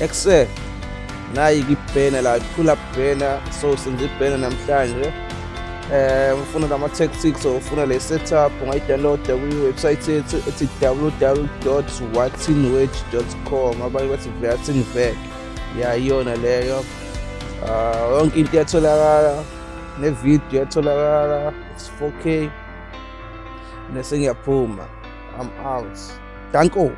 Ekuse nayi-ke ibhena la phula bhena so senze ibhena namhlanje um ufuna lama-tactics or ufuna le setup ungayidownloada kwiwebsayithi yethu ethi www watinwage com abanye bathi vatinvec ya iyona leyo um yonke into iyatholakala nevidiyo iyatholakala it's 4k nesengiyaphuma i'm out danko